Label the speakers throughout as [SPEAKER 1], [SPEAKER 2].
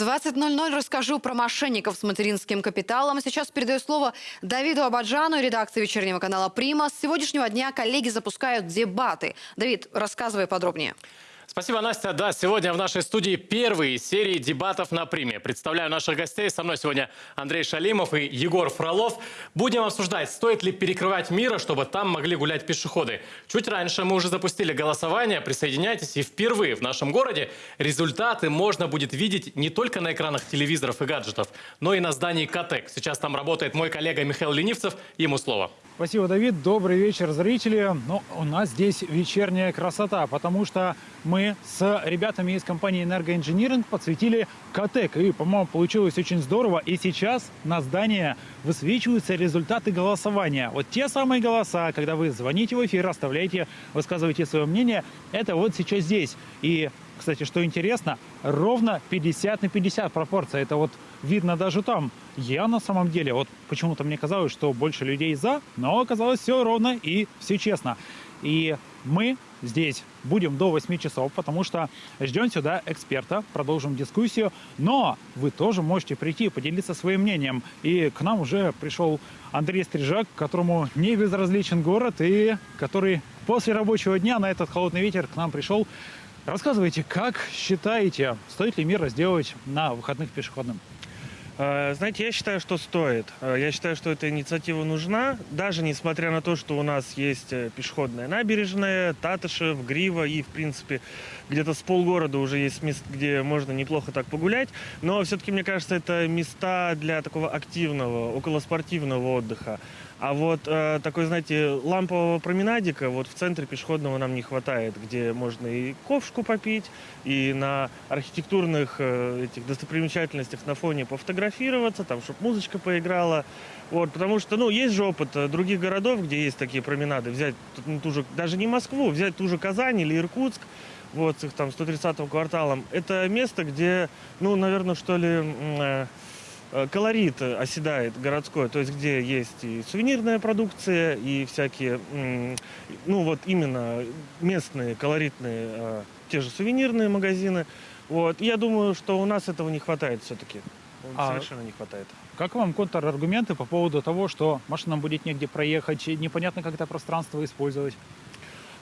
[SPEAKER 1] 20.00 расскажу про мошенников с материнским капиталом. Сейчас передаю слово Давиду Абаджану, редакции вечернего канала «Прима». С сегодняшнего дня коллеги запускают дебаты. Давид, рассказывай подробнее.
[SPEAKER 2] Спасибо, Настя. Да, сегодня в нашей студии первые серии дебатов на приме. Представляю наших гостей. Со мной сегодня Андрей Шалимов и Егор Фролов. Будем обсуждать, стоит ли перекрывать мира, чтобы там могли гулять пешеходы. Чуть раньше мы уже запустили голосование. Присоединяйтесь. И впервые в нашем городе результаты можно будет видеть не только на экранах телевизоров и гаджетов, но и на здании КАТЕК. Сейчас там работает мой коллега Михаил Ленивцев. Ему слово.
[SPEAKER 3] Спасибо, Давид. Добрый вечер, зрители. Ну, у нас здесь вечерняя красота, потому что мы с ребятами из компании «Энергоинжиниринг» подсветили КАТЕК. И, по-моему, получилось очень здорово. И сейчас на здании высвечиваются результаты голосования. Вот те самые голоса, когда вы звоните в эфир, оставляете, высказываете свое мнение, это вот сейчас здесь. И кстати, что интересно, ровно 50 на 50 пропорция. Это вот видно даже там. Я на самом деле, вот почему-то мне казалось, что больше людей за, но оказалось все ровно и все честно. И мы здесь будем до 8 часов, потому что ждем сюда эксперта, продолжим дискуссию. Но вы тоже можете прийти и поделиться своим мнением. И к нам уже пришел Андрей Стрижак, которому не безразличен город и который после рабочего дня на этот холодный ветер к нам пришел Рассказывайте, как считаете, стоит ли мир сделать на выходных пешеходным?
[SPEAKER 4] Э, знаете, я считаю, что стоит. Э, я считаю, что эта инициатива нужна, даже несмотря на то, что у нас есть э, пешеходная набережная, Татышев, Грива и, в принципе, где-то с полгорода уже есть мест, где можно неплохо так погулять. Но все-таки, мне кажется, это места для такого активного, околоспортивного отдыха. А вот э, такой, знаете, лампового променадика вот в центре пешеходного нам не хватает, где можно и ковшку попить, и на архитектурных э, этих достопримечательностях на фоне пофотографироваться, там, чтобы музычка поиграла. Вот, потому что, ну, есть же опыт э, других городов, где есть такие променады. Взять ну, ту же, даже не Москву, взять ту же Казань или Иркутск, вот, с их там 130-м кварталом. Это место, где, ну, наверное, что ли... Э, колорит оседает городской, то есть где есть и сувенирная продукция, и всякие, ну вот именно местные колоритные, э, те же сувенирные магазины. Вот. я думаю, что у нас этого не хватает все-таки. А Совершенно не хватает.
[SPEAKER 3] Как вам контраргументы по поводу того, что машинам будет негде проехать, непонятно, как это пространство использовать?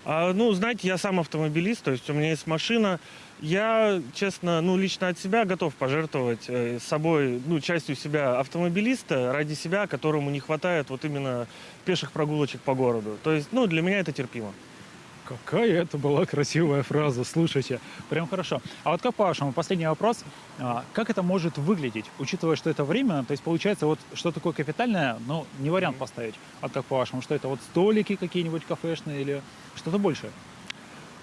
[SPEAKER 4] А, ну, знаете, я сам автомобилист, то есть у меня есть машина. Я, честно, ну, лично от себя готов пожертвовать э, собой, ну, частью себя автомобилиста ради себя, которому не хватает вот именно пеших прогулочек по городу. То есть, ну, для меня это терпимо.
[SPEAKER 3] Какая это была красивая фраза, слушайте, прям хорошо. А вот как по-вашему, последний вопрос, а, как это может выглядеть, учитывая, что это время, то есть получается вот что такое капитальное, ну, не вариант поставить, а как по-вашему, что это вот столики какие-нибудь кафешные или что-то большее?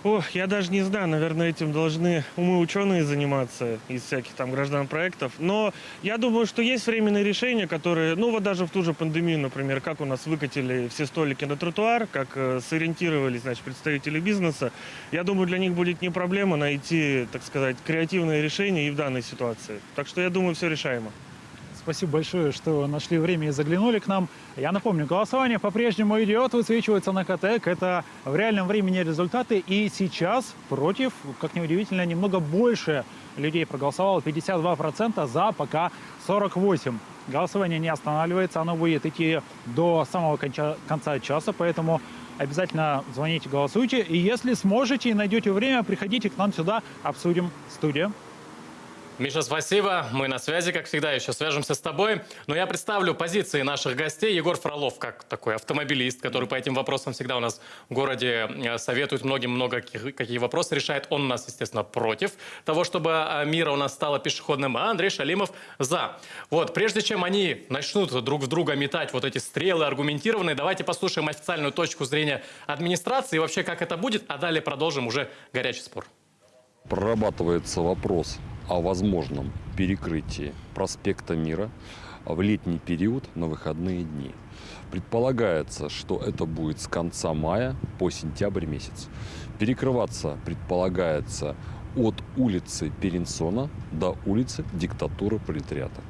[SPEAKER 4] Ох, я даже не знаю, наверное, этим должны умы ученые заниматься из всяких там граждан проектов. Но я думаю, что есть временные решения, которые, ну вот даже в ту же пандемию, например, как у нас выкатили все столики на тротуар, как э, сориентировались, значит, представители бизнеса. Я думаю, для них будет не проблема найти, так сказать, креативное решение и в данной ситуации. Так что я думаю, все решаемо.
[SPEAKER 3] Спасибо большое, что нашли время и заглянули к нам. Я напомню, голосование по-прежнему идет, высвечивается на КТЭК. Это в реальном времени результаты. И сейчас против, как неудивительно, немного больше людей проголосовало. 52% за, пока 48%. Голосование не останавливается, оно будет идти до самого конца, конца часа, поэтому обязательно звоните, голосуйте. И если сможете и найдете время, приходите к нам сюда, обсудим студию.
[SPEAKER 2] Миша, спасибо. Мы на связи, как всегда, еще свяжемся с тобой. Но я представлю позиции наших гостей. Егор Фролов, как такой автомобилист, который по этим вопросам всегда у нас в городе э, советует многим много какие вопросы решает. Он у нас, естественно, против того, чтобы э, мира у нас стало пешеходным, а Андрей Шалимов за. Вот, прежде чем они начнут друг в друга метать вот эти стрелы аргументированные, давайте послушаем официальную точку зрения администрации и вообще, как это будет, а далее продолжим уже горячий спор.
[SPEAKER 5] Прорабатывается вопрос о возможном перекрытии проспекта Мира в летний период на выходные дни. Предполагается, что это будет с конца мая по сентябрь месяц. Перекрываться предполагается от улицы Перенсона до улицы Диктатуры Пролетариата.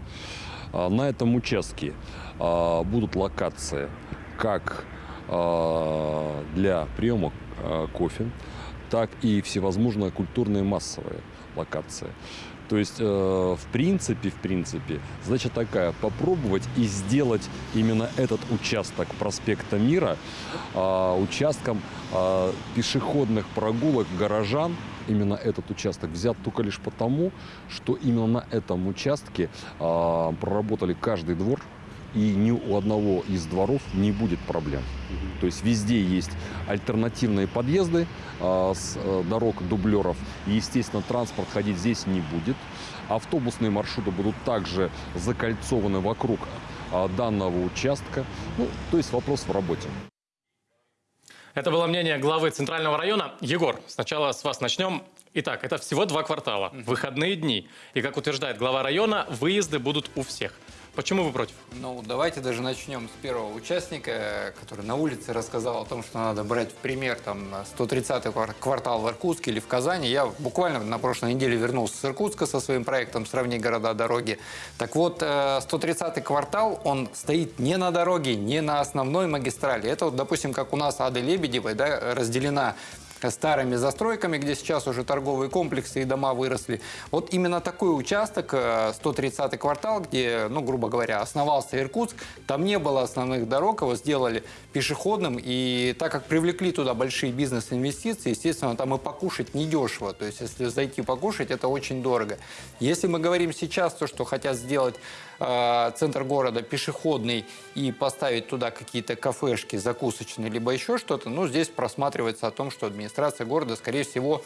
[SPEAKER 5] А, на этом участке а, будут локации как а, для приема кофе, так и всевозможные культурные массовые локации. То есть, э, в принципе, в принципе, задача такая, попробовать и сделать именно этот участок проспекта Мира э, участком э, пешеходных прогулок горожан, именно этот участок взят только лишь потому, что именно на этом участке э, проработали каждый двор, и ни у одного из дворов не будет проблем. То есть везде есть альтернативные подъезды а, с э, дорог дублеров. И, естественно, транспорт ходить здесь не будет. Автобусные маршруты будут также закольцованы вокруг а, данного участка. Ну, то есть вопрос в работе.
[SPEAKER 2] Это было мнение главы Центрального района. Егор, сначала с вас начнем. Итак, это всего два квартала, выходные дни. И, как утверждает глава района, выезды будут у всех. Почему вы против?
[SPEAKER 6] Ну, давайте даже начнем с первого участника, который на улице рассказал о том, что надо брать в пример там 130-й квартал в Иркутске или в Казани. Я буквально на прошлой неделе вернулся с Иркутска со своим проектом «Сравни города, дороги». Так вот, 130-й квартал, он стоит не на дороге, не на основной магистрали. Это вот, допустим, как у нас Ады Лебедевой, да, разделена старыми застройками, где сейчас уже торговые комплексы и дома выросли. Вот именно такой участок, 130-й квартал, где, ну, грубо говоря, основался Иркутск, там не было основных дорог, его сделали пешеходным, и так как привлекли туда большие бизнес-инвестиции, естественно, там и покушать недешево, то есть если зайти покушать, это очень дорого. Если мы говорим сейчас то, что хотят сделать э, центр города пешеходный и поставить туда какие-то кафешки закусочные, либо еще что-то, ну, здесь просматривается о том, что администрация города, скорее всего,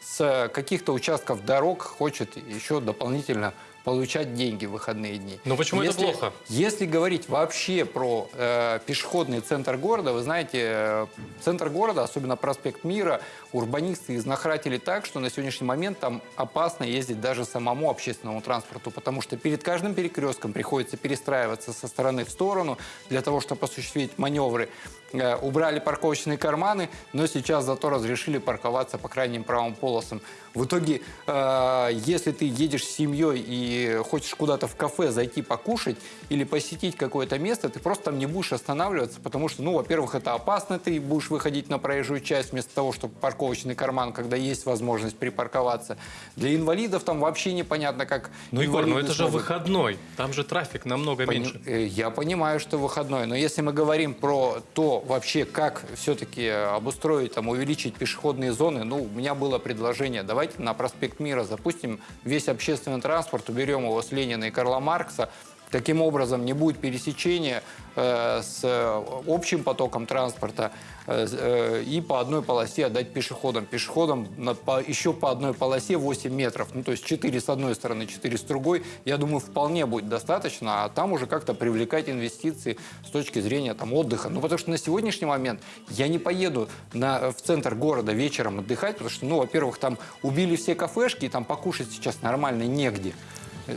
[SPEAKER 6] с каких-то участков дорог хочет еще дополнительно получать деньги в выходные дни.
[SPEAKER 2] Но почему
[SPEAKER 6] если,
[SPEAKER 2] это плохо?
[SPEAKER 6] Если говорить вообще про э, пешеходный центр города, вы знаете, э, центр города, особенно проспект Мира, урбанисты изнахратили так, что на сегодняшний момент там опасно ездить даже самому общественному транспорту, потому что перед каждым перекрестком приходится перестраиваться со стороны в сторону для того, чтобы осуществить маневры. Э, убрали парковочные карманы, но сейчас зато разрешили парковаться по крайним правым полосам. В итоге, э, если ты едешь с семьей и хочешь куда-то в кафе зайти покушать или посетить какое-то место, ты просто там не будешь останавливаться, потому что, ну, во-первых, это опасно, ты будешь выходить на проезжую часть вместо того, чтобы парковочный карман, когда есть возможность припарковаться. Для инвалидов там вообще непонятно, как
[SPEAKER 2] Ну, Егор, ну это же выходной. Там же трафик намного
[SPEAKER 6] Пони-
[SPEAKER 2] меньше.
[SPEAKER 6] э, Я понимаю, что выходной, но если мы говорим про то вообще, как все-таки обустроить, там, увеличить пешеходные зоны, ну, у меня было предложение, давайте на проспект Мира запустим весь общественный транспорт, уберем его с Ленина и Карла Маркса, Таким образом, не будет пересечения э, с э, общим потоком транспорта э, э, и по одной полосе отдать пешеходам. Пешеходам на- по- еще по одной полосе 8 метров, ну то есть 4 с одной стороны, 4 с другой, я думаю, вполне будет достаточно, а там уже как-то привлекать инвестиции с точки зрения там, отдыха. Ну потому что на сегодняшний момент я не поеду на, в центр города вечером отдыхать, потому что, ну, во-первых, там убили все кафешки, и там покушать сейчас нормально негде.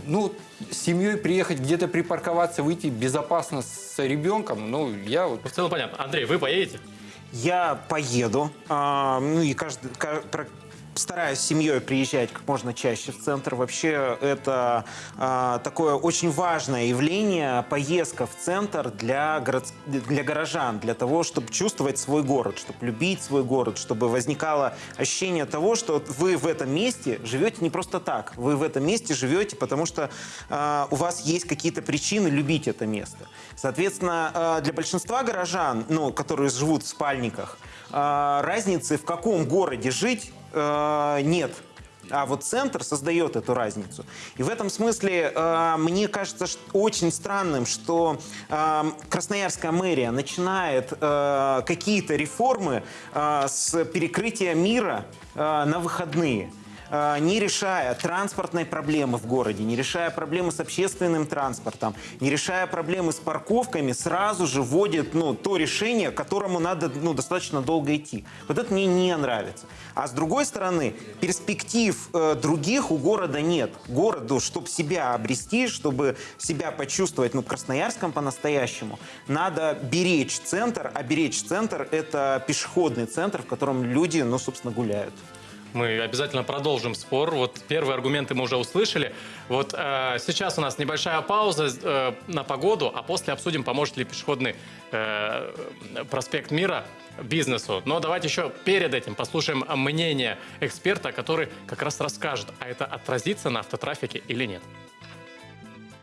[SPEAKER 6] Ну, с семьей приехать где-то припарковаться, выйти безопасно с ребенком, ну, я вот
[SPEAKER 2] в целом понятно. Андрей, вы поедете?
[SPEAKER 7] Я поеду, а, ну и каждый, стараюсь с семьей приезжать как можно чаще в центр. Вообще это а, такое очень важное явление, поездка в центр для, город, для горожан, для того, чтобы чувствовать свой город, чтобы любить свой город, чтобы возникало ощущение того, что вы в этом месте живете не просто так, вы в этом месте живете, потому что а, у вас есть какие-то причины любить это место. Соответственно, а, для большинства горожан, ну, которые живут в спальниках, разницы в каком городе жить а, нет. А вот центр создает эту разницу. И в этом смысле э, мне кажется ш- очень странным, что э, Красноярская мэрия начинает э, какие-то реформы э, с перекрытия мира э, на выходные э, не решая транспортной проблемы в городе, не решая проблемы с общественным транспортом, не решая проблемы с парковками, сразу же вводит ну, то решение, к которому надо ну, достаточно долго идти. Вот это мне не нравится. А с другой стороны, перспектив э, других у города нет. Городу, чтобы себя обрести, чтобы себя почувствовать ну, Красноярском по-настоящему, надо беречь центр, а беречь центр – это пешеходный центр, в котором люди, ну, собственно, гуляют.
[SPEAKER 2] Мы обязательно продолжим спор. Вот первые аргументы мы уже услышали. Вот э, сейчас у нас небольшая пауза э, на погоду, а после обсудим, поможет ли пешеходный э, проспект Мира бизнесу. Но давайте еще перед этим послушаем мнение эксперта, который как раз расскажет, а это отразится на автотрафике или нет.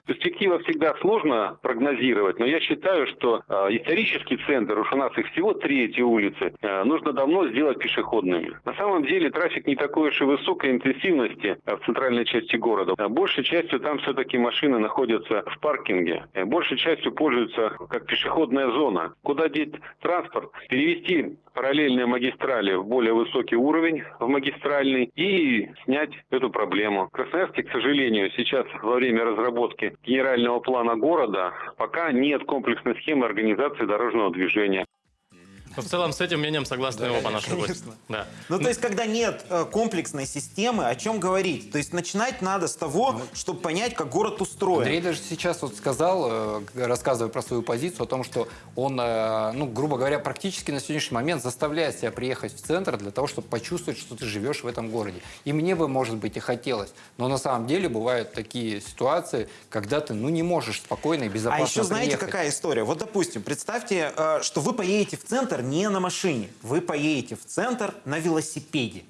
[SPEAKER 8] Перспектива всегда сложно прогнозировать, но я считаю, что э, исторический центр, уж у нас их всего три эти улицы, э, нужно давно сделать пешеходными. На самом деле трафик не такой уж и высокой интенсивности э, в центральной части города. А большей частью там все-таки машины находятся в паркинге. Большей частью пользуются как пешеходная зона. Куда деть транспорт? Перевести параллельные магистрали в более высокий уровень, в магистральный, и снять эту проблему. В Красноярске, к сожалению, сейчас во время разработки генерального плана города пока нет комплексной схемы организации дорожного движения.
[SPEAKER 2] В целом с этим мнением согласны
[SPEAKER 7] Да,
[SPEAKER 2] оба наши гости. Да.
[SPEAKER 7] Ну, то есть, когда нет э, комплексной системы, о чем говорить? То есть, начинать надо с того, чтобы понять, как город устроен.
[SPEAKER 6] Андрей даже сейчас вот сказал, э, рассказывая про свою позицию, о том, что он, э, ну, грубо говоря, практически на сегодняшний момент заставляет себя приехать в центр для того, чтобы почувствовать, что ты живешь в этом городе. И мне бы, может быть, и хотелось. Но на самом деле бывают такие ситуации, когда ты, ну, не можешь спокойно и безопасно
[SPEAKER 7] А еще знаете,
[SPEAKER 6] приехать.
[SPEAKER 7] какая история? Вот, допустим, представьте, э, что вы поедете в центр не на машине, вы поедете в центр на велосипеде.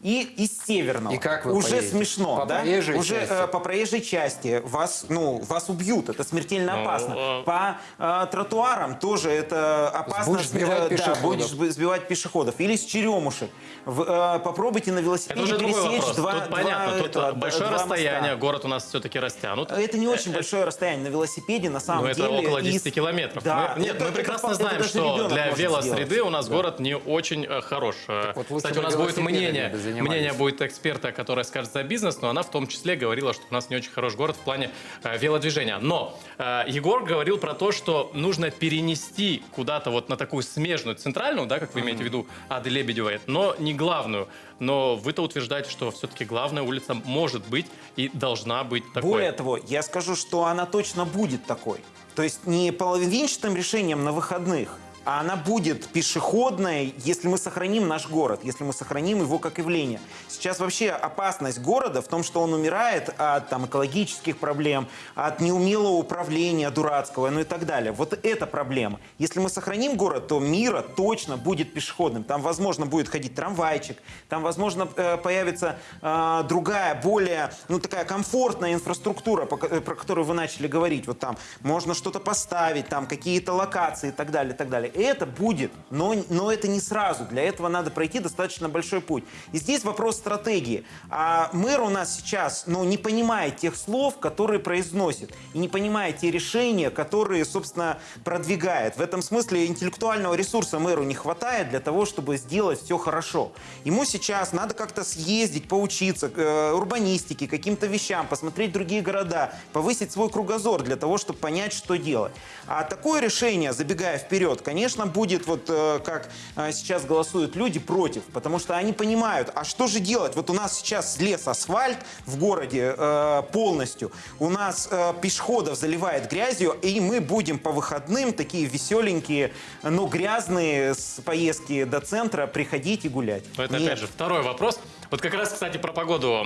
[SPEAKER 7] И из Северного.
[SPEAKER 6] И как вы
[SPEAKER 7] Уже
[SPEAKER 6] поедете?
[SPEAKER 7] смешно,
[SPEAKER 6] По
[SPEAKER 7] да?
[SPEAKER 6] проезжей
[SPEAKER 7] Уже
[SPEAKER 6] части?
[SPEAKER 7] э, по проезжей части вас, ну, вас убьют, это смертельно
[SPEAKER 2] Ну,
[SPEAKER 7] опасно.
[SPEAKER 2] э,
[SPEAKER 7] По э, тротуарам тоже это опасно.
[SPEAKER 6] Будешь сбивать
[SPEAKER 7] Э, да,
[SPEAKER 6] пешеходов.
[SPEAKER 7] будешь сб- сбивать пешеходов. Или с черемушек. В- э, попробуйте на
[SPEAKER 2] Это
[SPEAKER 7] велосипеде
[SPEAKER 2] уже
[SPEAKER 7] пересечь два,
[SPEAKER 2] Тут понятно,
[SPEAKER 7] два,
[SPEAKER 2] тут
[SPEAKER 7] этого,
[SPEAKER 2] большое
[SPEAKER 7] два моста.
[SPEAKER 2] расстояние, город у нас все-таки растянут.
[SPEAKER 7] Это не очень большое расстояние на велосипеде, на самом
[SPEAKER 2] Ну, это
[SPEAKER 7] деле.
[SPEAKER 2] около
[SPEAKER 7] из-
[SPEAKER 2] 10 километров.
[SPEAKER 7] Да,
[SPEAKER 2] Мы- нет,
[SPEAKER 7] это-
[SPEAKER 2] мы
[SPEAKER 7] это
[SPEAKER 2] прекрасно
[SPEAKER 7] это
[SPEAKER 2] знаем,
[SPEAKER 7] даже
[SPEAKER 2] что для велосреды
[SPEAKER 7] сделать.
[SPEAKER 2] у нас город не очень э, хорош. Э,
[SPEAKER 6] вот
[SPEAKER 2] Кстати, у нас будет мнение,
[SPEAKER 6] занимались.
[SPEAKER 2] мнение будет эксперта, который скажет за бизнес, но она в том числе говорила, что у нас не очень хороший город в плане э, велодвижения. Но э, Егор говорил про то, что нужно перенести куда-то вот на такую смежную, центральную, да, как вы имеете в виду, Ады Лебедевой, но не главную. Но вы-то утверждаете, что все-таки главная улица может быть и должна быть такой.
[SPEAKER 7] Более того, я скажу, что она точно будет такой. То есть не половинчатым решением на выходных, а она будет пешеходной, если мы сохраним наш город, если мы сохраним его как явление. Сейчас вообще опасность города в том, что он умирает от там, экологических проблем, от неумелого управления дурацкого, ну и так далее. Вот это проблема. Если мы сохраним город, то мира точно будет пешеходным. Там, возможно, будет ходить трамвайчик, там, возможно, э, появится э, другая, более, ну, такая комфортная инфраструктура, э, про которую вы начали говорить. Вот там можно что-то поставить, там какие-то локации и так далее, и так далее. Это будет, но, но это не сразу. Для этого надо пройти достаточно большой путь. И здесь вопрос стратегии. А мэр у нас сейчас, ну, не понимает тех слов, которые произносит, и не понимает те решения, которые, собственно, продвигает. В этом смысле интеллектуального ресурса мэру не хватает для того, чтобы сделать все хорошо. Ему сейчас надо как-то съездить, поучиться э, урбанистике, каким-то вещам, посмотреть другие города, повысить свой кругозор для того, чтобы понять, что делать. А такое решение, забегая вперед, конечно, будет вот э, как э, сейчас голосуют люди против, потому что они понимают, а что же делать? Вот у нас сейчас слез асфальт в городе э, полностью, у нас пешеходов заливает грязью, и мы будем по выходным такие веселенькие, но грязные с поездки до центра приходить и гулять.
[SPEAKER 2] Это,
[SPEAKER 7] Нет.
[SPEAKER 2] опять же, второй вопрос. Вот как раз, кстати, про погоду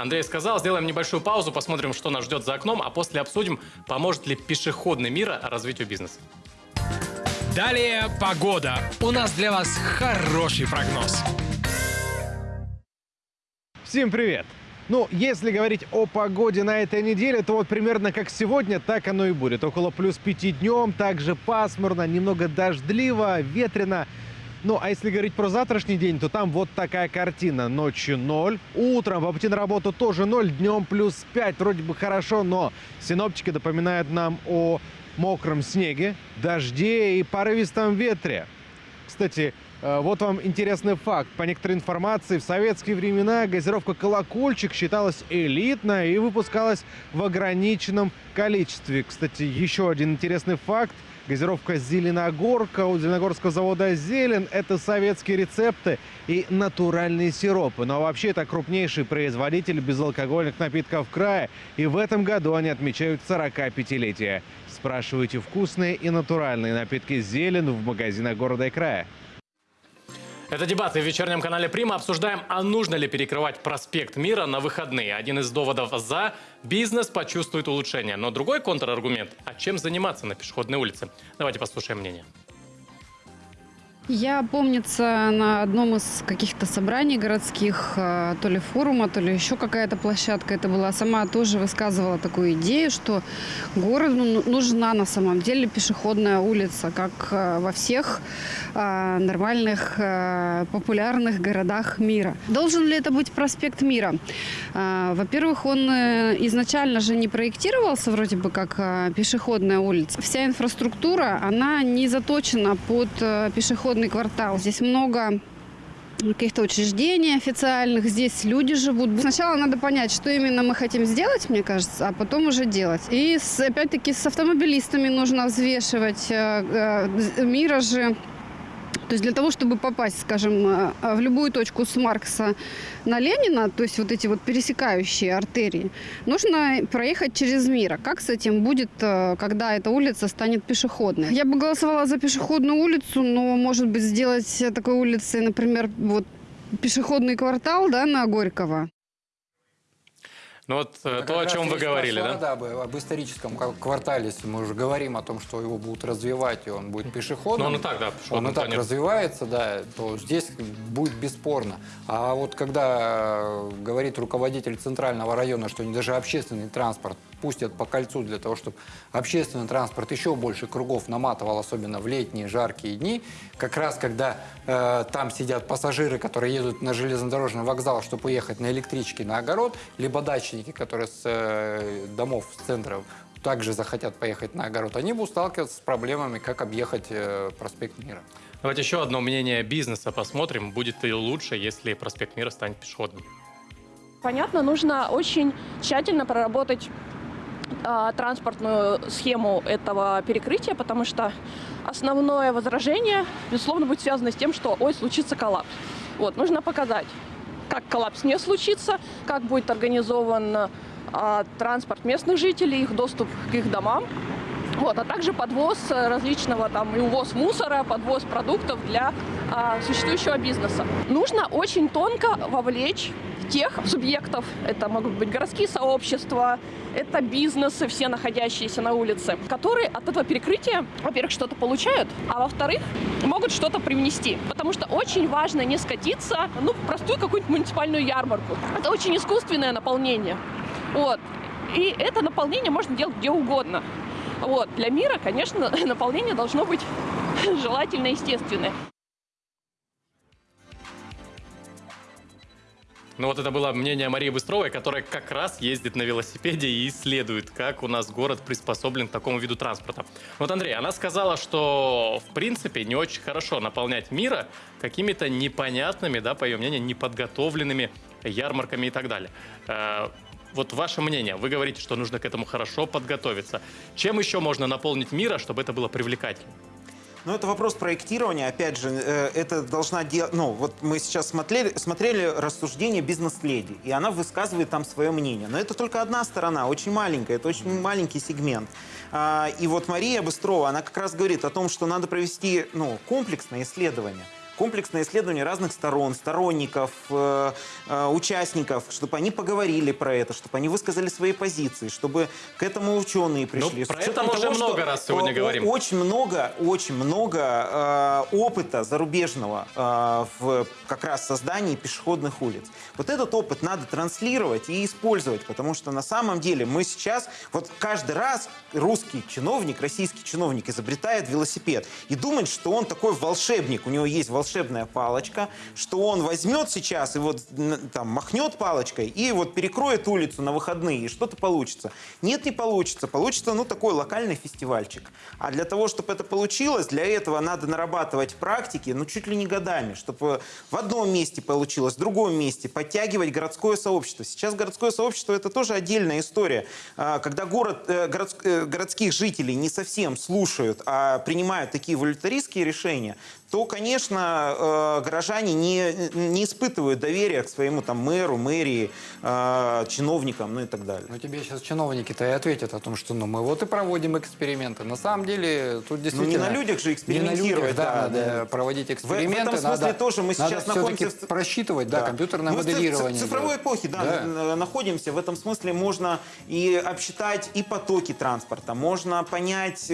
[SPEAKER 2] Андрей сказал. Сделаем небольшую паузу, посмотрим, что нас ждет за окном, а после обсудим, поможет ли пешеходный мир развитию бизнеса.
[SPEAKER 9] Далее погода. У нас для вас хороший прогноз.
[SPEAKER 10] Всем привет! Ну, если говорить о погоде на этой неделе, то вот примерно как сегодня, так оно и будет. Около плюс 5 днем, также пасмурно, немного дождливо, ветрено. Ну, а если говорить про завтрашний день, то там вот такая картина. Ночью 0, утром по пути на работу тоже 0, днем плюс 5. Вроде бы хорошо, но синоптики напоминают нам о мокром снеге, дожде и порывистом ветре. Кстати, э, вот вам интересный факт. По некоторой информации, в советские времена газировка «Колокольчик» считалась элитной и выпускалась в ограниченном количестве. Кстати, еще один интересный факт. Газировка «Зеленогорка» у Зеленогорского завода «Зелен» — это советские рецепты и натуральные сиропы. Но вообще это крупнейший производитель безалкогольных напитков края. И в этом году они отмечают 45-летие. Спрашивайте вкусные и натуральные напитки «Зелен» в магазинах города и края.
[SPEAKER 2] Это дебаты в вечернем канале «Прима». Обсуждаем, а нужно ли перекрывать проспект Мира на выходные. Один из доводов «за» – бизнес почувствует улучшение. Но другой контраргумент – а чем заниматься на пешеходной улице? Давайте послушаем мнение.
[SPEAKER 11] Я, помнится, на одном из каких-то собраний городских, э, то ли форума, то ли еще какая-то площадка это была, сама тоже высказывала такую идею, что городу ну- нужна на самом деле пешеходная улица, как э, во всех э, нормальных, популярных городах мира. Должен ли это быть проспект Мира? Во-первых, он изначально же не проектировался вроде бы как пешеходная улица. Вся инфраструктура, она не заточена под э, пешеходный квартал. Здесь много каких-то учреждений официальных, здесь люди живут. Сначала надо понять, что именно мы хотим сделать, мне кажется, а потом уже делать. И опять-таки с автомобилистами нужно взвешивать. Э, э, Мира же то есть для того, чтобы попасть, скажем, э, в любую точку с Маркса на Ленина, то есть вот эти вот пересекающие артерии, нужно проехать через Мира. Как с этим будет, э, когда эта улица станет пешеходной? Я бы голосовала за пешеходную улицу, но, может быть, сделать такой улицей, например, вот пешеходный квартал, да, на Горького.
[SPEAKER 2] Ну вот э,
[SPEAKER 6] Это
[SPEAKER 2] то, о чем вы говорили,
[SPEAKER 6] пошла,
[SPEAKER 2] да?
[SPEAKER 6] об, об историческом квартале, если мы уже говорим о том, что его будут развивать, и он будет пешеходным.
[SPEAKER 2] Ну, он и так, да,
[SPEAKER 6] Он и так
[SPEAKER 2] конечно.
[SPEAKER 6] развивается, да, то здесь будет бесспорно. А вот когда э, говорит руководитель центрального района, что даже общественный транспорт пустят по кольцу для того, чтобы общественный транспорт еще больше кругов наматывал, особенно в летние жаркие дни, как раз когда э, там сидят пассажиры, которые едут на железнодорожный вокзал, чтобы уехать на электричке на огород, либо дачники, которые с э, домов, с центров также захотят поехать на огород, они будут сталкиваться с проблемами, как объехать э, проспект Мира.
[SPEAKER 2] Давайте еще одно мнение бизнеса посмотрим. Будет ли лучше, если проспект Мира станет пешеходным?
[SPEAKER 12] Понятно, нужно очень тщательно проработать транспортную схему этого перекрытия, потому что основное возражение, безусловно, будет связано с тем, что, ой, случится коллапс. Вот, нужно показать, как коллапс не случится, как будет организован а, транспорт местных жителей, их доступ к их домам, вот, а также подвоз различного там и увоз мусора, подвоз продуктов для а, существующего бизнеса. Нужно очень тонко вовлечь тех субъектов, это могут быть городские сообщества, это бизнесы, все находящиеся на улице, которые от этого перекрытия, во-первых, что-то получают, а во-вторых, могут что-то привнести. Потому что очень важно не скатиться, ну, в простую какую-нибудь муниципальную ярмарку. Это очень искусственное наполнение. Вот. И это наполнение можно делать где угодно. Вот. Для мира, конечно, наполнение должно быть желательно естественное.
[SPEAKER 2] Ну вот это было мнение Марии Быстровой, которая как раз ездит на велосипеде и исследует, как у нас город приспособлен к такому виду транспорта. Вот, Андрей, она сказала, что в принципе не очень хорошо наполнять мира какими-то непонятными, да, по ее мнению, неподготовленными ярмарками и так далее. Э, Вот ваше мнение, вы говорите, что нужно к этому хорошо подготовиться. Чем еще можно наполнить мира, чтобы это было привлекательно?
[SPEAKER 7] Ну, это вопрос проектирования. Опять же, э, это должна делать... Ну, вот мы сейчас смотрели, смотрели рассуждение бизнес-леди, и она высказывает там свое мнение. Но это только одна сторона, очень маленькая, это очень маленький сегмент. А, И вот Мария Быстрова, она как раз говорит о том, что надо провести ну, комплексное исследование комплексное исследование разных сторон, сторонников, э, э, участников, чтобы они поговорили про это, чтобы они высказали свои позиции, чтобы к этому ученые пришли.
[SPEAKER 2] Ну, про это мы уже
[SPEAKER 7] того,
[SPEAKER 2] много раз сегодня
[SPEAKER 7] э,
[SPEAKER 2] говорим.
[SPEAKER 7] Очень много, очень много э, опыта зарубежного э, в как раз создании пешеходных улиц. Вот этот опыт надо транслировать и использовать, потому что на самом деле мы сейчас, вот каждый раз русский чиновник, российский чиновник изобретает велосипед и думает, что он такой волшебник, у него есть волшебная палочка, что он возьмет сейчас и вот там махнет палочкой и вот перекроет улицу на выходные, и что-то получится. Нет, не получится. Получится, ну, такой локальный фестивальчик. А для того, чтобы это получилось, для этого надо нарабатывать практики, ну, чуть ли не годами, чтобы в одном месте получилось, в другом месте, подтягивать городское сообщество. Сейчас городское сообщество – это тоже отдельная история. А, Когда город, э, э, городских жителей не совсем слушают, а принимают такие волюнтаристские решения, то, конечно, э, горожане не, не испытывают доверия к своему там мэру, мэрии, э, чиновникам, ну и так далее.
[SPEAKER 6] Ну, тебе сейчас чиновники-то и ответят о том, что ну, мы вот и проводим эксперименты. На самом деле, тут действительно...
[SPEAKER 7] Ну, на людях же
[SPEAKER 6] Не на
[SPEAKER 7] экспериментировать,
[SPEAKER 6] людях, да,
[SPEAKER 7] да,
[SPEAKER 6] надо
[SPEAKER 7] да.
[SPEAKER 6] проводить
[SPEAKER 7] В- в
[SPEAKER 6] эксперименты.
[SPEAKER 7] этом смысле
[SPEAKER 6] надо,
[SPEAKER 7] тоже мы сейчас находимся в-
[SPEAKER 6] просчитывать, да, компьютерное
[SPEAKER 7] Мы в
[SPEAKER 6] моделирование.
[SPEAKER 7] В цифровой эпохе, да,
[SPEAKER 6] Да.
[SPEAKER 7] э, находимся. В этом смысле можно и обсчитать и потоки транспорта, можно понять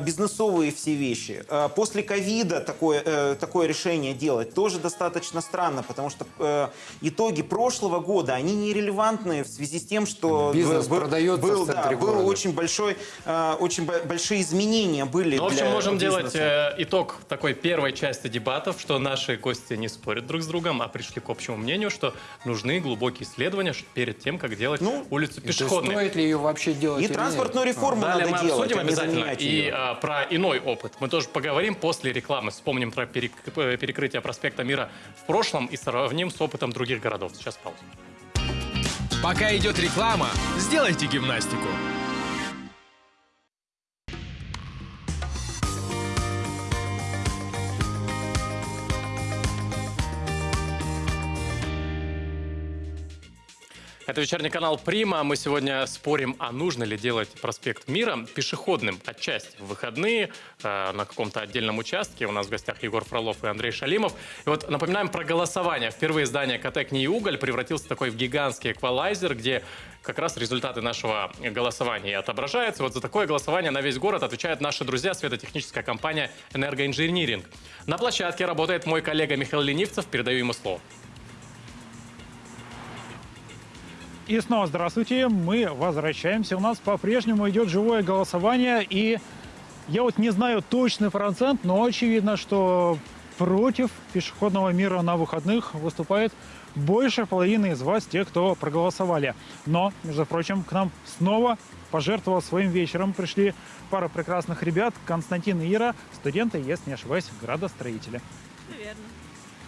[SPEAKER 7] бизнесовые все вещи. После ковида такое, э, такое решение делать тоже достаточно странно, потому что э, итоги прошлого года, они нерелевантны в связи с тем, что
[SPEAKER 6] Бизнес
[SPEAKER 7] был-
[SPEAKER 6] продается
[SPEAKER 7] был,
[SPEAKER 6] в
[SPEAKER 7] да, был очень большой, э, очень бо- большие изменения были
[SPEAKER 2] Ну, в общем,
[SPEAKER 7] для
[SPEAKER 2] можем делать
[SPEAKER 7] бизнеса.
[SPEAKER 2] э, итог такой первой части дебатов, что наши гости не спорят друг с другом, а пришли к общему мнению, что нужны глубокие исследования перед тем, как делать
[SPEAKER 7] Ну,
[SPEAKER 2] улицу пешеходной.
[SPEAKER 6] стоит ли ее вообще делать
[SPEAKER 7] И
[SPEAKER 6] или нет?
[SPEAKER 7] транспортную реформу
[SPEAKER 2] Далее
[SPEAKER 7] надо
[SPEAKER 2] мы
[SPEAKER 7] делать,
[SPEAKER 2] обсудим
[SPEAKER 7] а
[SPEAKER 2] обязательно и а, про иной опыт. Мы тоже поговорим после рекламы. Вспомним про э, перекрытие проспекта Мира в прошлом и сравним с опытом других городов. Сейчас пауза.
[SPEAKER 9] Пока идет реклама, сделайте гимнастику.
[SPEAKER 2] Это вечерний канал Прима. Мы сегодня спорим, а нужно ли делать проспект Мира пешеходным отчасти в выходные э, на каком-то отдельном участке. У нас в гостях Егор Фролов и Андрей Шалимов. И вот напоминаем про голосование. Впервые здание КТ «Кни и уголь» превратился такой в гигантский эквалайзер, где как раз результаты нашего голосования отображаются. Вот за такое голосование на весь город отвечают наши друзья, светотехническая компания «Энергоинжиниринг». На площадке работает мой коллега Михаил Ленивцев. Передаю ему слово.
[SPEAKER 3] И снова здравствуйте, мы возвращаемся. У нас по-прежнему идет живое голосование, и я вот не знаю точный процент, но очевидно, что против пешеходного мира на выходных выступает больше половины из вас, те, кто проголосовали. Но, между прочим, к нам снова пожертвовал своим вечером. Пришли пара прекрасных ребят, Константин и Ира, студенты, если не ошибаюсь, градостроители.
[SPEAKER 12] Верно.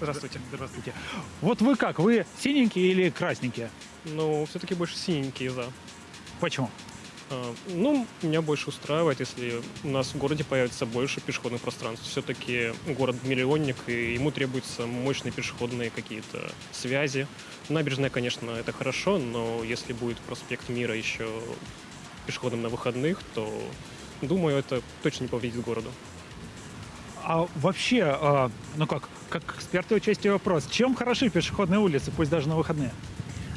[SPEAKER 3] Здравствуйте. Здравствуйте. Вот вы как, вы синенькие или красненькие?
[SPEAKER 13] Ну, все-таки больше синенькие за.
[SPEAKER 3] Почему?
[SPEAKER 13] А, Ну, меня больше устраивает, если у нас в городе появится больше пешеходных пространств. Все-таки город-миллионник, и ему требуются мощные пешеходные какие-то связи. Набережная, конечно, это хорошо, но если будет проспект Мира еще пешеходным на выходных, то, думаю, это точно не повредит городу.
[SPEAKER 3] А вообще, а, ну как, как эксперты участия вопрос, чем хороши пешеходные улицы, пусть даже на выходные?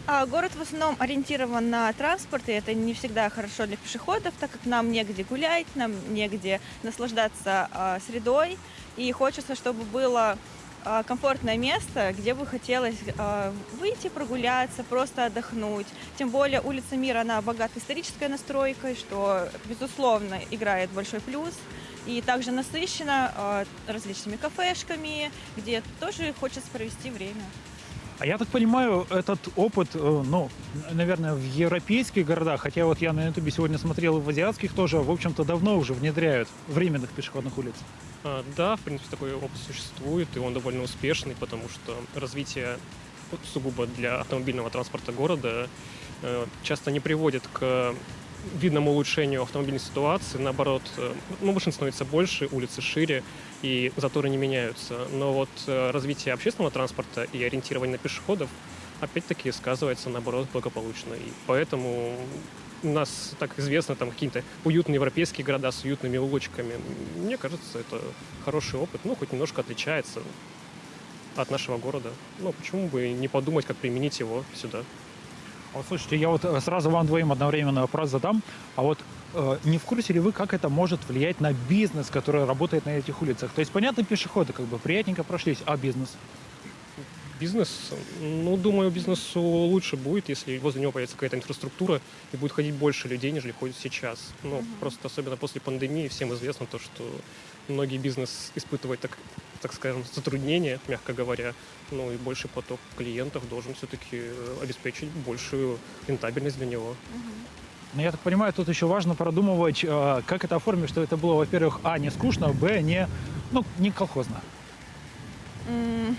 [SPEAKER 14] А, город в основном ориентирован на транспорт, и это не всегда хорошо для пешеходов, так как нам негде гулять, нам негде наслаждаться а, средой, и хочется, чтобы было а, комфортное место, где бы хотелось а, выйти прогуляться, просто отдохнуть. Тем более улица Мира, она богата исторической настройкой, что, безусловно, играет большой плюс. И также насыщена а, различными кафешками, где тоже хочется провести время.
[SPEAKER 3] А я так понимаю, этот опыт, э, ну, наверное, в европейских городах, хотя вот я на ютубе сегодня смотрел и в азиатских тоже, в общем-то, давно уже внедряют временных пешеходных улиц.
[SPEAKER 13] А, Да, в принципе, такой опыт существует, и он довольно успешный, потому что развитие сугубо для автомобильного транспорта города э, часто не приводит к видному улучшению автомобильной ситуации. Наоборот, э, ну, машин становится больше, улицы шире, и заторы не меняются. Но вот э, развитие общественного транспорта и ориентирование на пешеходов опять-таки сказывается, наоборот, благополучно. И поэтому у нас так известно там какие-то уютные европейские города с уютными улочками. Мне кажется, это хороший опыт, ну, хоть немножко отличается от нашего города. Ну, почему бы не подумать, как применить его сюда?
[SPEAKER 3] Вот слушайте, я вот э, сразу вам двоим одновременно вопрос задам. А вот э, не в курсе ли вы, как это может влиять на бизнес, который работает на этих улицах? То есть, понятно, пешеходы как бы приятненько прошлись, а бизнес?
[SPEAKER 13] Бизнес, ну, думаю, бизнесу лучше будет, если возле него появится какая-то инфраструктура и будет ходить больше людей, нежели ходит сейчас. Ну, просто особенно после пандемии всем известно то, что многие бизнес испытывают, так, так скажем, затруднения, мягко говоря. Ну, и больший поток клиентов должен все-таки обеспечить большую рентабельность для него.
[SPEAKER 3] Но я так понимаю, тут еще важно продумывать, э, как это оформить, чтобы это было, во-первых, а, не скучно, б, не, ну, не колхозно.
[SPEAKER 14] Даже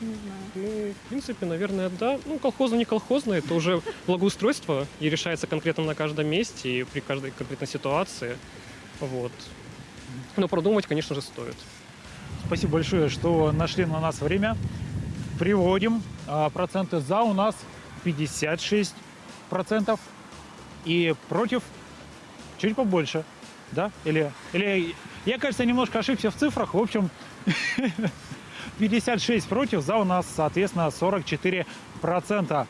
[SPEAKER 14] не знаю.
[SPEAKER 13] Ну, в принципе, наверное, да. Ну, колхозно, не колхозно, это уже благоустройство и решается конкретно на каждом месте и при каждой конкретной ситуации. Вот. Но продумать, конечно же, стоит.
[SPEAKER 15] Спасибо большое, что нашли на нас время. Приводим. А, Проценты за у нас 56 процентов. И против чуть побольше. Да? Или, или я, кажется, немножко ошибся в цифрах. В общем, 56 против, за у нас, соответственно, 44 процента.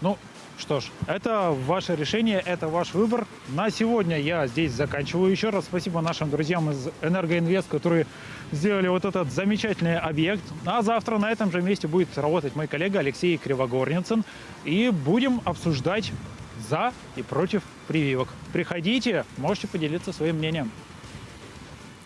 [SPEAKER 15] Ну, что ж, это ваше решение, это ваш выбор. На сегодня я здесь заканчиваю. Еще раз спасибо нашим друзьям из Энергоинвест, которые сделали вот этот замечательный объект. А завтра на этом же месте будет работать мой коллега Алексей Кривогорницын. И будем обсуждать за и против прививок. Приходите, можете поделиться своим мнением.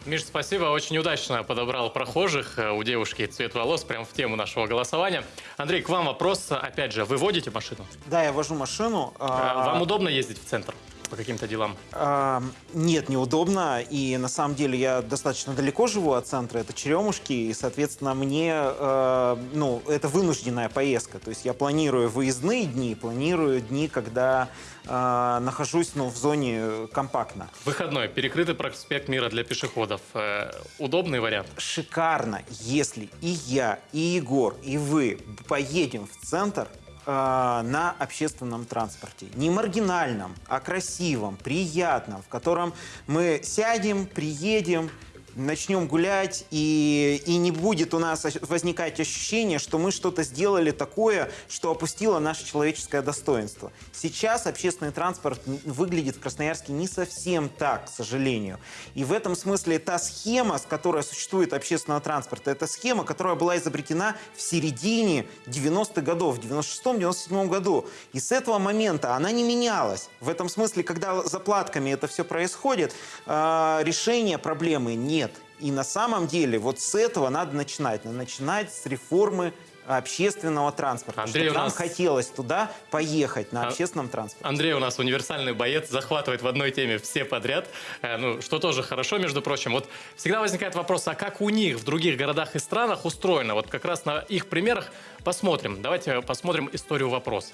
[SPEAKER 2] Миш, спасибо. Очень удачно подобрал прохожих. Э, У девушки цвет волос прям в тему нашего голосования. Андрей, к вам вопрос. Опять же, вы водите машину?
[SPEAKER 7] Да, я вожу машину. А,
[SPEAKER 2] Вам удобно ездить в центр по каким-то делам?
[SPEAKER 7] А, Нет, неудобно. И на самом деле я достаточно далеко живу от центра. Это Черемушки. И, соответственно, мне э, ну, это вынужденная поездка. То есть я планирую выездные дни, планирую дни, когда э, нахожусь ну, в зоне компактно.
[SPEAKER 2] Выходной. Перекрытый проспект мира для пешеходов. Э, Удобный вариант?
[SPEAKER 7] Шикарно, если и я, и Егор, и вы поедем в центр э, на общественном транспорте. Не маргинальном, а красивом, приятном, в котором мы сядем, приедем, начнем гулять, и, и не будет у нас возникать ощущение, что мы что-то сделали такое, что опустило наше человеческое достоинство. Сейчас общественный транспорт выглядит в Красноярске не совсем так, к сожалению. И в этом смысле та схема, с которой существует общественного транспорта, это схема, которая была изобретена в середине 90-х годов, в 96-97 году. И с этого момента она не менялась. В этом смысле, когда заплатками это все происходит, э, решения проблемы нет. И на самом деле вот с этого надо начинать. Надо начинать с реформы общественного транспорта.
[SPEAKER 2] Андрей, у
[SPEAKER 7] нам
[SPEAKER 2] нас-
[SPEAKER 7] хотелось туда поехать на
[SPEAKER 2] А-
[SPEAKER 7] общественном транспорте.
[SPEAKER 2] Андрей у нас универсальный боец, захватывает в одной теме все подряд, Э, ну, что тоже хорошо, между прочим. Вот всегда возникает вопрос, а как у них в других городах и странах устроено? Вот как раз на их примерах посмотрим. Давайте посмотрим историю вопроса.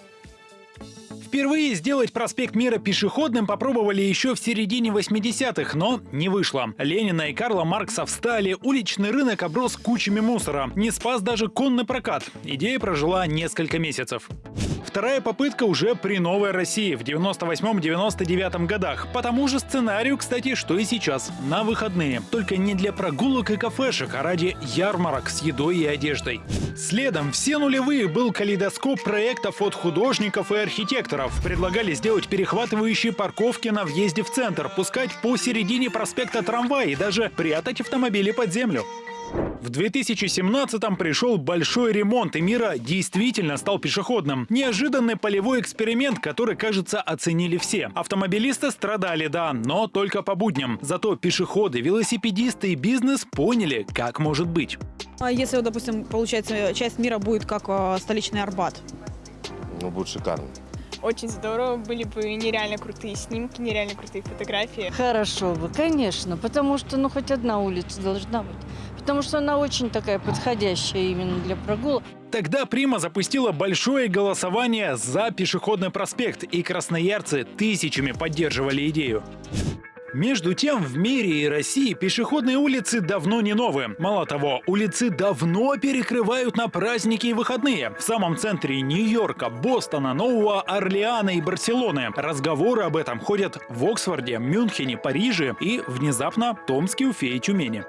[SPEAKER 15] Впервые сделать проспект Мира пешеходным попробовали еще в середине 80-х, но не вышло. Ленина и Карла Маркса встали, уличный рынок оброс кучами мусора. Не спас даже конный прокат. Идея прожила несколько месяцев. Вторая попытка уже при Новой России в 98-99 годах. По тому же сценарию, кстати, что и сейчас. На выходные. Только не для прогулок и кафешек, а ради ярмарок с едой и одеждой. Следом все нулевые был калейдоскоп проектов от художников и архитекторов. Предлагали сделать перехватывающие парковки на въезде в центр, пускать посередине проспекта трамваи и даже прятать автомобили под землю. В 2017-м пришел большой ремонт, и Мира действительно стал пешеходным. Неожиданный полевой эксперимент, который, кажется, оценили все. Автомобилисты страдали, да, но только по будням. Зато пешеходы, велосипедисты и бизнес поняли, как может быть.
[SPEAKER 16] А если, допустим, получается, часть мира будет как э, столичный Арбат?
[SPEAKER 17] Ну, будет шикарно.
[SPEAKER 18] Очень здорово, были бы нереально крутые снимки, нереально крутые фотографии.
[SPEAKER 19] Хорошо бы, конечно, потому что ну хоть одна улица должна быть. Потому что она очень такая подходящая именно для прогулок.
[SPEAKER 15] Тогда Прима запустила большое голосование за пешеходный проспект, и красноярцы тысячами поддерживали идею. Между тем, в мире и России пешеходные улицы давно не новые. Мало того, улицы давно перекрывают на праздники и выходные. В самом центре Нью-Йорка, Бостона, Нового Орлеана и Барселоны. Разговоры об этом ходят в Оксфорде, Мюнхене, Париже и, внезапно, Томске, Уфе и Тюмени.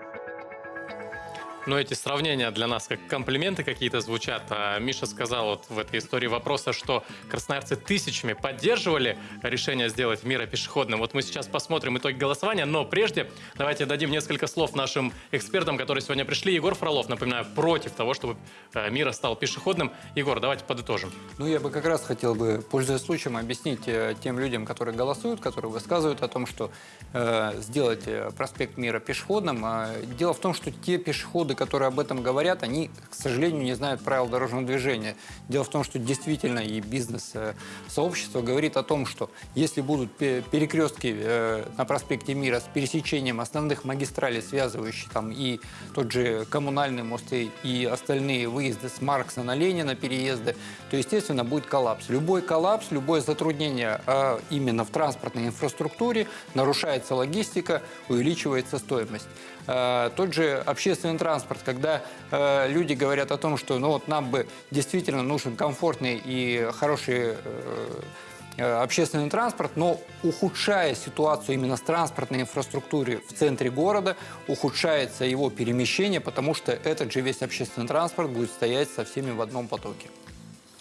[SPEAKER 2] Но эти сравнения для нас как комплименты какие-то звучат. А Миша сказал вот в этой истории вопроса, что красноярцы тысячами поддерживали решение сделать мира пешеходным. Вот мы сейчас посмотрим итоги голосования, но прежде давайте дадим несколько слов нашим экспертам, которые сегодня пришли. Егор Фролов, напоминаю, против того, чтобы э, мира стал пешеходным. Егор, давайте подытожим.
[SPEAKER 6] Ну, я бы как раз хотел бы, пользуясь случаем, объяснить э, тем людям, которые голосуют, которые высказывают о том, что э, сделать э, проспект Мира пешеходным. Э, дело в том, что те пешеходы, которые об этом говорят, они, к сожалению, не знают правил дорожного движения. Дело в том, что действительно и бизнес-сообщество говорит о том, что если будут пе- перекрестки э, на проспекте Мира с пересечением основных магистралей, связывающих там и тот же коммунальный мост и, остальные выезды с Маркса на Ленина, переезды, то, естественно, будет коллапс. Любой коллапс, любое затруднение э, именно в транспортной инфраструктуре нарушается логистика, увеличивается стоимость. Э, Тот же общественный транспорт, когда э, люди говорят о том, что ну вот нам бы действительно нужен комфортный и хороший э, общественный транспорт, но ухудшая ситуацию именно с транспортной инфраструктурой в центре города, ухудшается его перемещение, потому что этот же весь общественный транспорт будет стоять со всеми в одном потоке.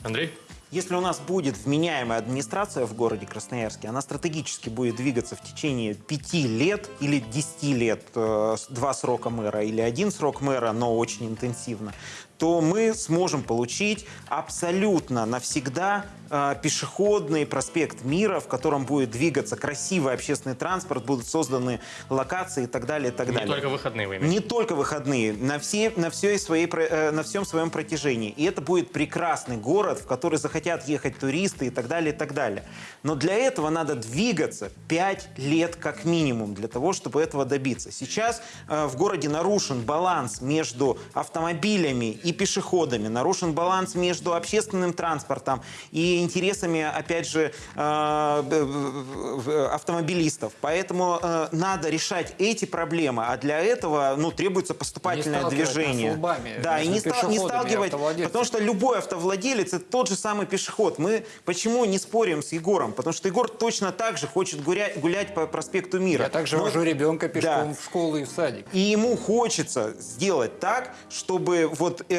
[SPEAKER 2] Андрей?
[SPEAKER 7] Если у нас будет вменяемая администрация в городе Красноярске, она стратегически будет двигаться в течение пяти лет или десяти лет, э, два срока мэра или один срок мэра, но очень интенсивно, то мы сможем получить абсолютно навсегда э, пешеходный проспект мира, в котором будет двигаться красивый общественный транспорт, будут созданы локации и так далее, и так
[SPEAKER 2] Не
[SPEAKER 7] далее.
[SPEAKER 2] только выходные вы имеете.
[SPEAKER 7] Не только выходные, на, все, на, всей своей, э, на всем своем протяжении. И это будет прекрасный город, в который захотят ехать туристы и так далее, и так далее. Но для этого надо двигаться 5 лет как минимум, для того, чтобы этого добиться. Сейчас э, в городе нарушен баланс между автомобилями и пешеходами, нарушен баланс между общественным транспортом и интересами, опять же, э, автомобилистов. Поэтому э, надо решать эти проблемы, а для этого ну, требуется поступательное движение.
[SPEAKER 6] лбами
[SPEAKER 7] да, и не, не
[SPEAKER 6] и
[SPEAKER 7] сталкивать, потому что любой автовладелец это тот же самый пешеход. Мы почему не спорим с Егором? Потому что Егор точно так же хочет гулять, гулять по проспекту Мира.
[SPEAKER 6] Я также
[SPEAKER 7] Но-
[SPEAKER 6] вожу ребенка пешком
[SPEAKER 7] Да.
[SPEAKER 6] в школу и в садик.
[SPEAKER 7] и ему хочется сделать так, чтобы вот э,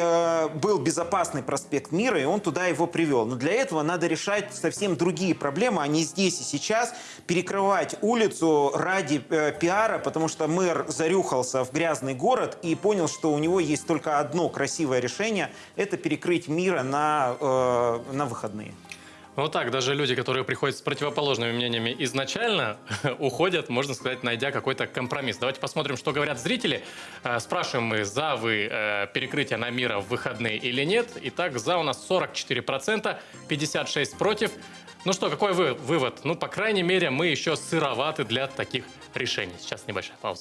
[SPEAKER 7] был безопасный проспект Мира, и он туда его привел. Но для этого надо решать совсем другие проблемы, а не здесь и сейчас перекрывать улицу ради э, пиара, потому что мэр зарюхался в грязный город и понял, что у него есть только одно красивое решение – это перекрыть Мира на, э, на выходные.
[SPEAKER 2] Вот так, даже люди, которые приходят с противоположными мнениями изначально, уходят, можно сказать, найдя какой-то компромисс. Давайте посмотрим, что говорят зрители. Э, Спрашиваем мы, за вы э, перекрытие на мира в выходные или нет. Итак, за у нас 44%, 56% против. Ну что, какой вы вывод? Ну, по крайней мере, мы еще сыроваты для таких решений. Сейчас небольшая пауза.